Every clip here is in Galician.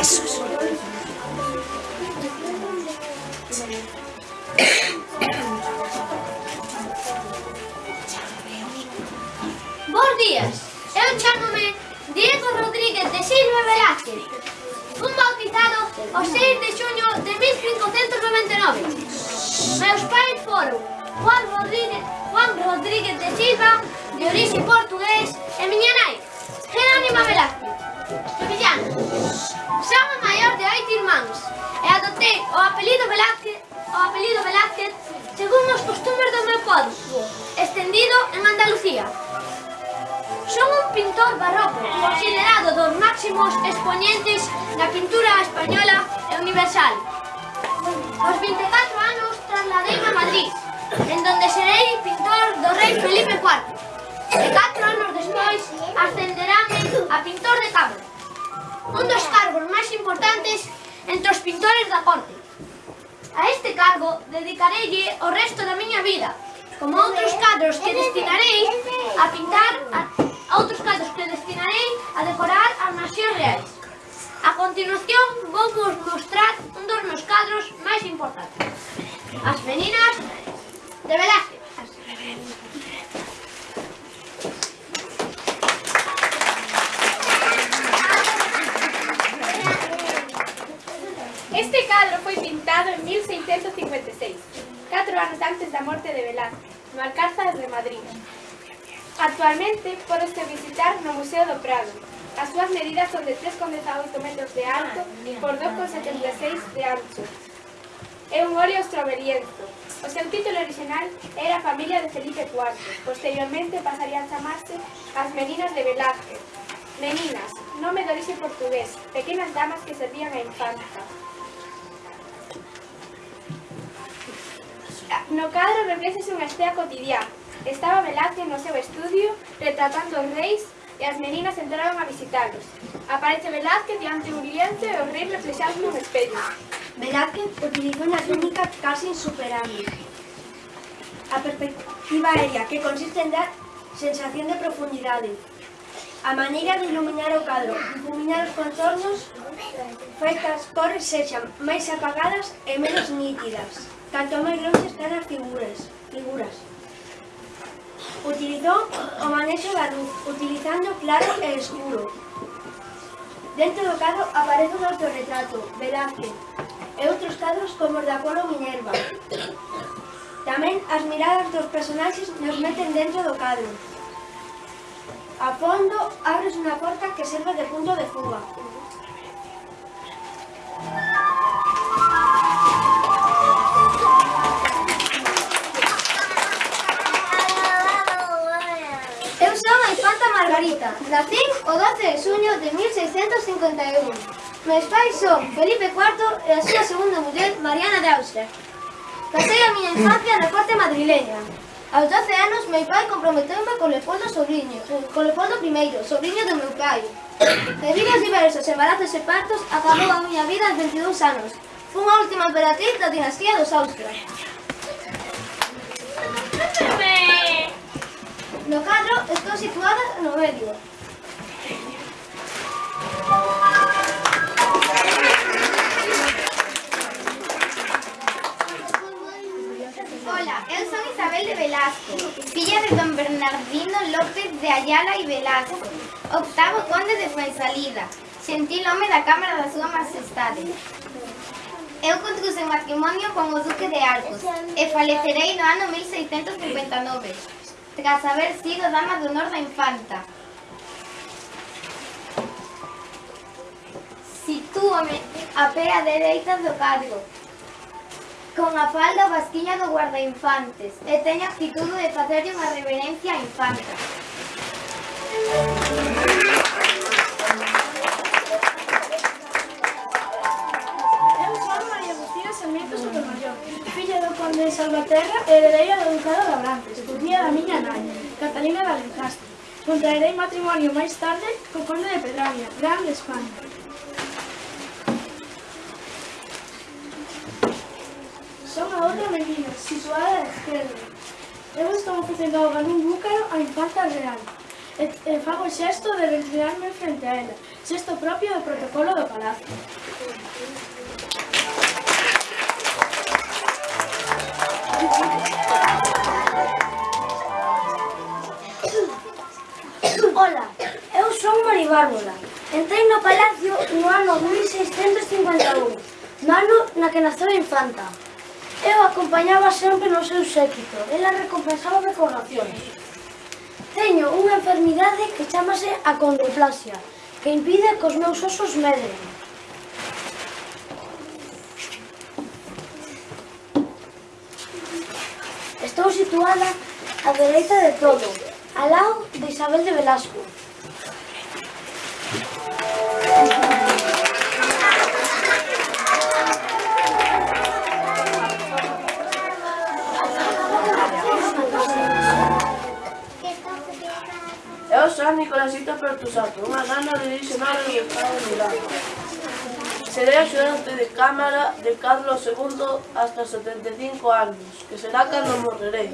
Esos. Bos días, eu chamome Diego Rodríguez de Silva Velázquez Fun bautizado o 6 de xuño de 1599 Meus pais foron Juan Rodríguez, Juan Rodríguez de Silva, de orixe portugués, e miña nai, Jerónima Velázquez, sevillana. Son a maior de oito irmáns e adoptei o apelido Velázquez, o apelido Velázquez según os costumes do meu podo, extendido en Andalucía. Son un pintor barroco, considerado dos máximos exponentes da pintura española e universal. Aos 24 anos trasladeime a Madrid, Manuel. E catro anos despois ascenderame a pintor de cámara, un dos cargos máis importantes entre os pintores da corte. A este cargo dedicarelle o resto da miña vida, como outros cadros que destinarei a pintar, a, a outros cadros que destinarei a decorar as nacións reais. A continuación vou vos mostrar un dos meus cadros máis importantes, as meninas de Velázquez. Este cadro foi pintado en 1656, catro anos antes da morte de Velázquez, no Alcázar de Madrid. Actualmente, podese visitar no Museo do Prado. As súas medidas son de 3,18 metros de alto por 2,76 de ancho. É un óleo estroveriento. O seu título original era a Familia de Felipe IV. Posteriormente pasaría a chamarse As Meninas de Velázquez. Meninas, nome de orixe portugués, pequenas damas que servían á infanta. No cadro reflexas unha estea cotidiá. Estaba Velázquez no seu estudio retratando os reis e as meninas entraron a visitalos. Aparece Velázquez diante un lienzo e os reis reflexados nun espello. Velázquez utilizou unha técnica casi insuperable. A perspectiva aérea, que consiste en dar sensación de profundidade. A maneira de iluminar o cadro, iluminar os contornos, fai que as cores sexan máis apagadas e menos nítidas. Canto máis longe están as figuras. figuras. Utilizou o manexo da luz, utilizando claro e escuro. Dentro do cadro aparece un autorretrato, Velázquez, e outros cadros como os de Apolo Minerva. Tamén as miradas dos personaxes nos meten dentro do cadro. A fondo, abres unha porta que serve de punto de fuga. Eu son a infanta Margarita, nacín o 12 de suño de 1651. Meus pais son Felipe IV e a súa segunda muller, Mariana de Austria. Pasei a miña infancia na corte madrileña. Aos 12 anos, meu pai comprometeu-me con Leopoldo Sobrinho, eh, con Leopoldo I, sobrinho do meu pai. Debido aos diversos embarazos e partos, acabou a miña vida aos 22 anos. Fun a última emperatriz da dinastía dos Austria. No cadro estou situada no medio. Hola, eu son Isabel de Velasco, filla de don Bernardino López de Ayala e Velasco, octavo conde de Fuensalida, gentil home da Cámara da súa Majestade. Eu contrause matrimonio con o Duque de Arcos e falecerei no ano 1659, tras haber sido dama de honor da infanta. Sitúame a pé a dereita do cargo, con a falda vasquilla do guardainfantes, e teño actitude de facerlle unha reverencia á infanta. Eu sou María Agustina Sarmiento Sotomayor, filla do conde de Salvaterra e heredeira do ducado de Abrantes. Catalina da Alencastre. Contraerei matrimonio máis tarde co conde de Pedravia, gran de España. Son a outra menina, situada á esquerda. Eu estou facendo ahogar un búcaro a infanta real. E, e fago xesto de retirarme frente a ela, xesto propio do protocolo do palacio. Thank you. Bárbula. Entrei no Palacio no ano 1651, no ano na que naceu a infanta. Eu acompañaba sempre no seu séquito, ela recompensaba decoracións. Teño unha enfermidade que chamase a condroplasia, que impide que os meus osos medren. Estou situada á dereita de todo, ao lado de Isabel de Velasco. Espíritu Santo. Un gana de dice madre y el padre Milagro. Seré ayudante de cámara de Carlos II hasta 75 anos, que será cando morrerei.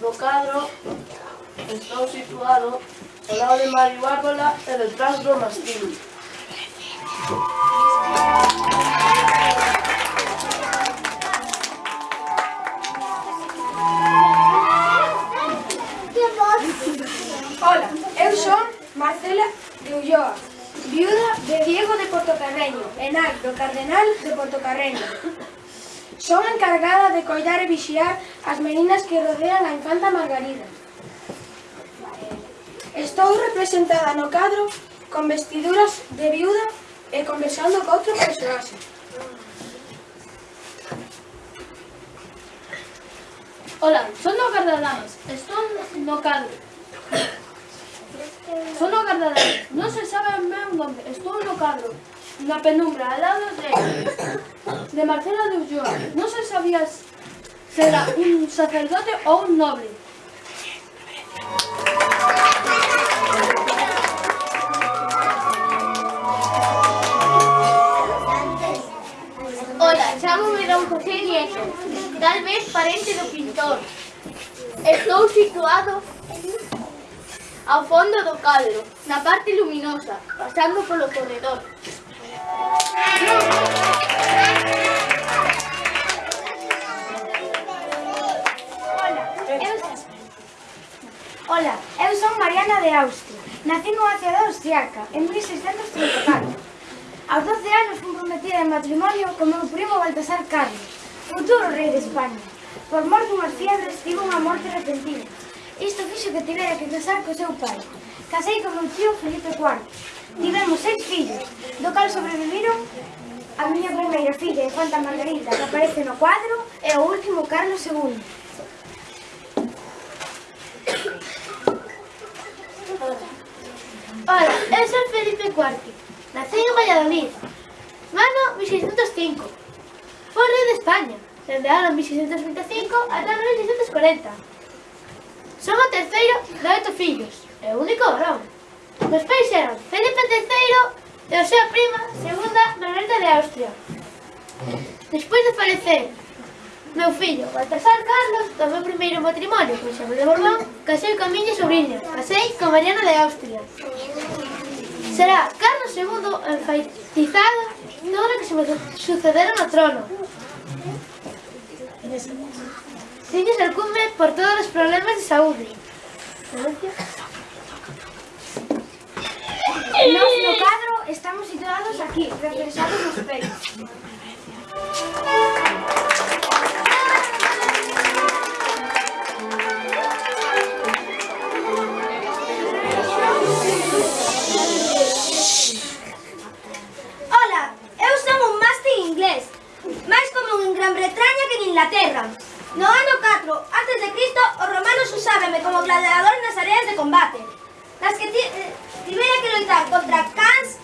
No cadro estou situado ao lado de Mari Bárbola e detrás do Mastín. Marcela de Ulloa, viuda de Diego de Portocarreño, enal do Cardenal de Portocarreño. Son encargada de coidar e vixiar as meninas que rodean a infanta Margarida. Estou representada no cadro con vestiduras de viuda e conversando co outro personaxe. Ola, son no Cardadamas, estou no cadro. Son agardadas, non se sabe ben onde. Estou no carro, na penumbra, al lado de, de Marcela de Ulloa. Non se sabía se era un sacerdote ou un noble. Ola, chamo Don José Nieto, tal vez parente do pintor. Estou situado ao fondo do cadro, na parte luminosa, pasando polo corredor. Hola, eu, eu son Mariana de Austria. Nací nunha cidade austriaca en 1634. Aos 12 anos fui prometida en matrimonio con meu primo Baltasar Carlos, futuro rei de España. Por mor dunhas fiebres tivo unha morte repentina Isto fixo que tivera que casar co seu pai. Casei con meu tío Felipe IV. Tivemos seis fillos, do cal sobreviviron a miña primeira filla, Infanta Margarita, que aparece no cuadro, e o último Carlos II. Ola, eu son Felipe IV. Nací en Valladolid. Mano 1605. Foi rei de España, dende ano 1625 ata 1640. Son o terceiro de oito fillos e o único varón. Os pais eran Felipe III e a súa prima, segunda, Margarita de Austria. Despois de falecer meu fillo Baltasar Carlos, do meu primeiro matrimonio con Xabel de Borbón, casei con miña sobrinha, casei con Mariana de Austria. Será Carlos II enfaitizado todo o que se sucederon ao trono. Ciños el cume por todos os problemas de saúde. Nós no cadro estamos situados aquí, reflexados nos pelos. Como gladiador nas áreas de combate, nas que ti, eh, que loitar contra cans,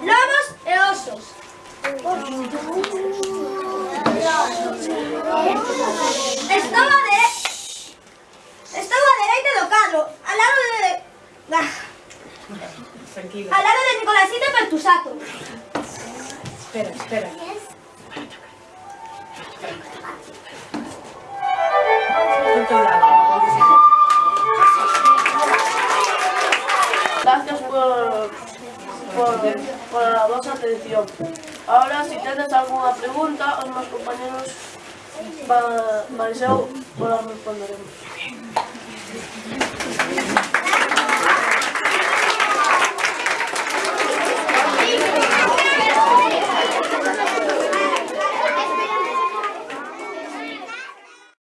lobos e osos. Estou a de... Estou a dereita do cadro, ao lado de... Ah. Al lado de Nicolasito Pertusato. Espera, espera. pola vosa atención. Ahora, se si tedes algunha pregunta, os meus compañeros Mariseu, pola responderemos.